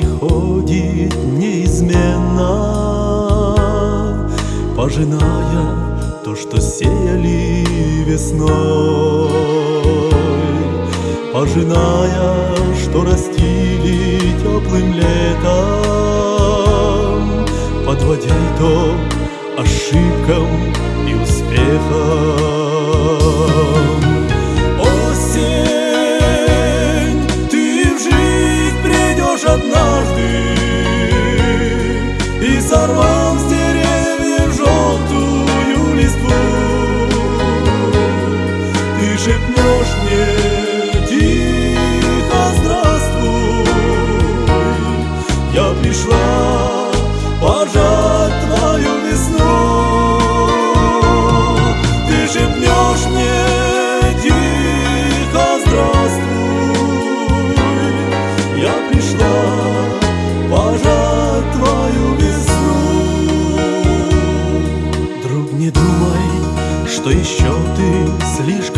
приходит неизменно, Пожиная то, что сеяли весной, Пожиная, что растили теплым летом, Подводя то ошибкам и успехам. Сорвал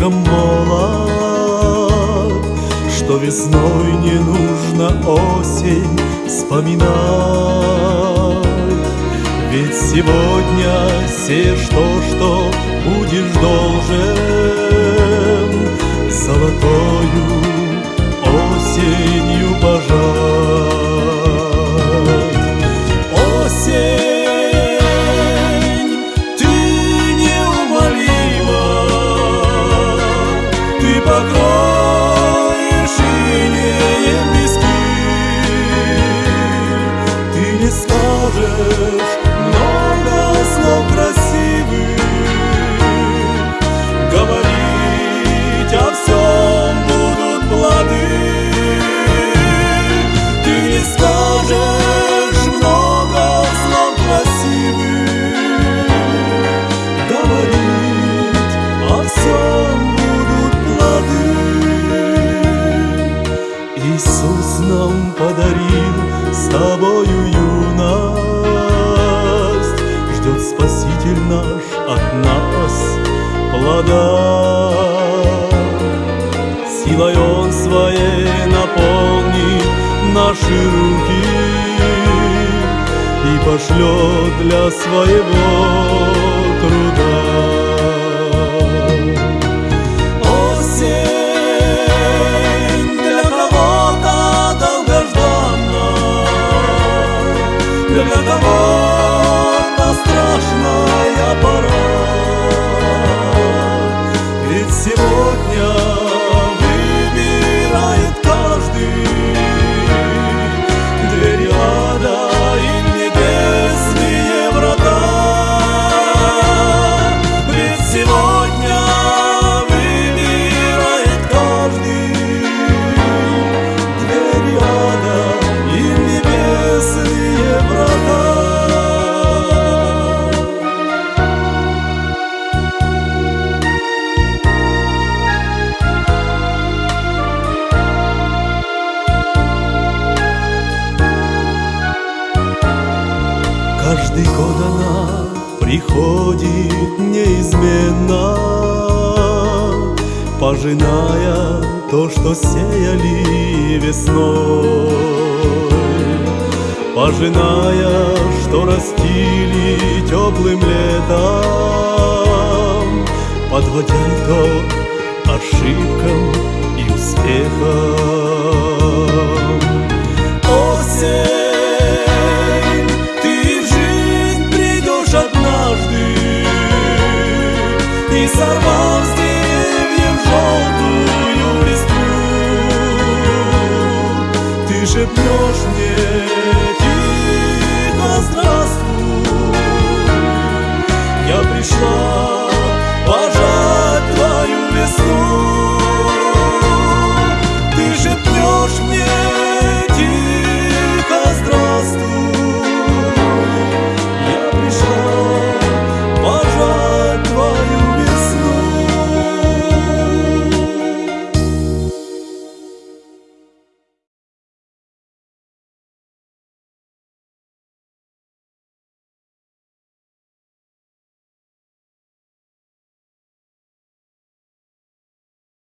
слишком молод, Что весной не нужно осень вспоминать. Ведь сегодня сеешь то, Спаситель наш от нас плода. Силой Он своей наполнит наши руки И пошлет для своего труда. для кого-то год она приходит неизменно, Пожиная то, что сеяли весной, Пожиная, что растили теплым летом, Подводя итог ошибкам и успехам. И сорвав с деревьев желтую листву. Ты шепнешь мне